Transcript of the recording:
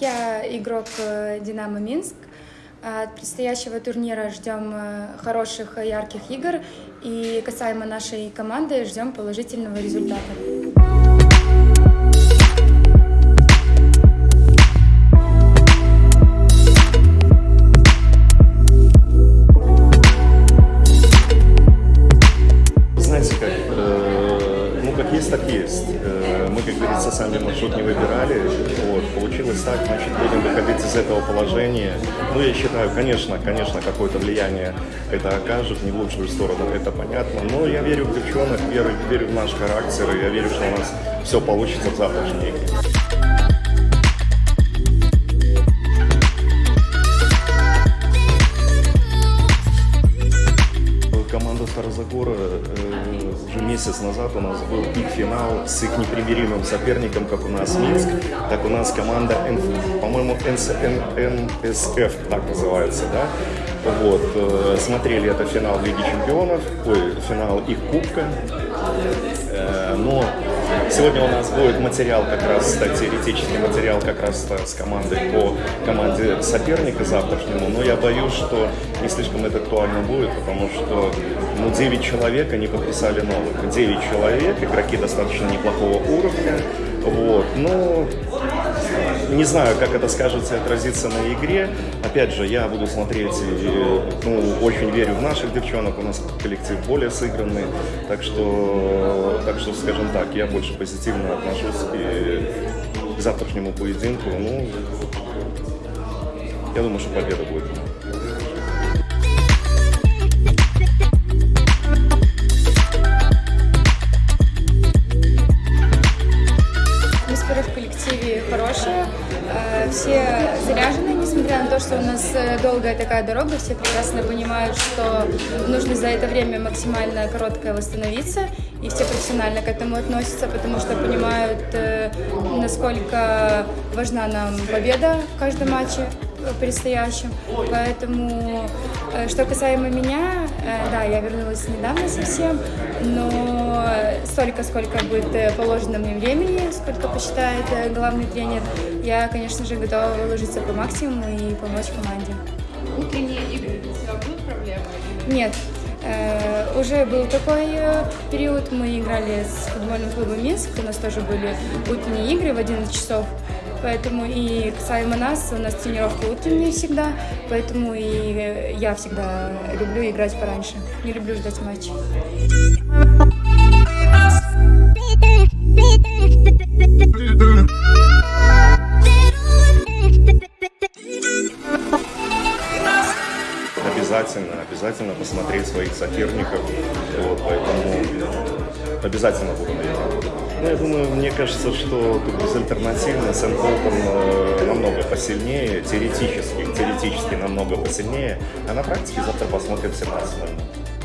Я игрок э, «Динамо Минск». От предстоящего турнира ждем э, хороших, ярких игр. И касаемо нашей команды, ждем положительного результата. Так есть. Э, мы, как говорится, сами маршрут не выбирали. Вот, получилось так, значит, будем выходить из этого положения. Ну, я считаю, конечно, конечно, какое-то влияние это окажет, не в лучшую сторону, это понятно. Но я верю в девчонок, верю, верю в наш характер, и я верю, что у нас все получится в завтрашней игре. Команда Старозагора э, уже месяц назад у нас был их финал с их непримиримым соперником, как у нас Минск, так у нас команда, по-моему, НСФ так называется, да? Вот, э, смотрели это финал Лиги Чемпионов, ой, финал их Кубка, Э, но сегодня у нас будет материал как раз, теоретический материал как раз э, с командой по команде соперника завтрашнему, но я боюсь, что не слишком это актуально будет, потому что ну, 9 человек они подписали новых. 9 человек, игроки достаточно неплохого уровня, вот, но не знаю, как это скажется и отразится на игре. Опять же, я буду смотреть, и, ну, очень верю в наших девчонок, у нас коллектив более сыгранный, так что, так что, скажем так, я больше позитивно отношусь и к завтрашнему поединку. Ну, я думаю, что победа будет. Все заряжены, несмотря на то, что у нас э, долгая такая дорога, все прекрасно понимают, что нужно за это время максимально короткое восстановиться, и все профессионально к этому относятся, потому что понимают, э, насколько важна нам победа в каждом матче предстоящем. Поэтому, э, что касаемо меня, э, да, я вернулась недавно совсем, но столько, сколько будет э, положено мне времени, сколько посчитает главный тренер, я, конечно же, готова выложиться по максимуму и помочь команде. Утренние игры для тебя будут проблемой? или Нет, э, уже был такой период, мы играли с футбольным клубом Минск, у нас тоже были утренние игры в 11 часов, поэтому и касаемо нас, у нас тренировки утренние всегда, поэтому и я всегда люблю играть пораньше, не люблю ждать матча. Обязательно, обязательно посмотреть своих соперников, вот, поэтому обязательно буду на. Ну, я думаю, мне кажется, что тут безальтернативно Сэм Колтон э, намного посильнее, теоретически, теоретически намного посильнее, а на практике завтра посмотрим 17 -го.